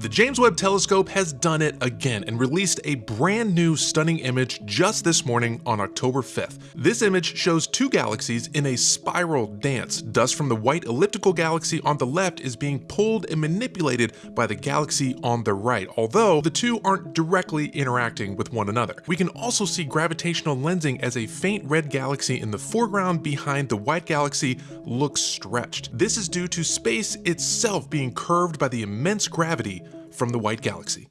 The James Webb Telescope has done it again and released a brand new stunning image just this morning on October 5th. This image shows two galaxies in a spiral dance. Dust from the white elliptical galaxy on the left is being pulled and manipulated by the galaxy on the right, although the two aren't directly interacting with one another. We can also see gravitational lensing as a faint red galaxy in the foreground behind the white galaxy looks stretched. This is due to space itself being curved by the immense gravity from the white galaxy.